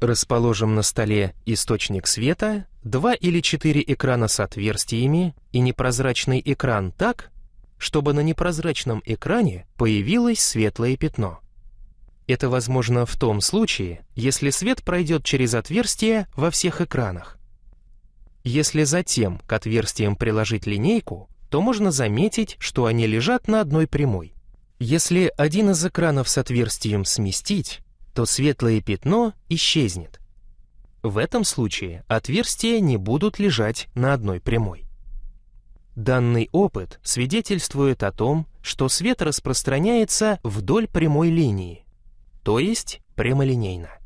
Расположим на столе источник света, два или четыре экрана с отверстиями и непрозрачный экран так, чтобы на непрозрачном экране появилось светлое пятно. Это возможно в том случае, если свет пройдет через отверстия во всех экранах. Если затем к отверстиям приложить линейку, то можно заметить, что они лежат на одной прямой. Если один из экранов с отверстием сместить, то светлое пятно исчезнет. В этом случае отверстия не будут лежать на одной прямой. Данный опыт свидетельствует о том, что свет распространяется вдоль прямой линии, то есть прямолинейно.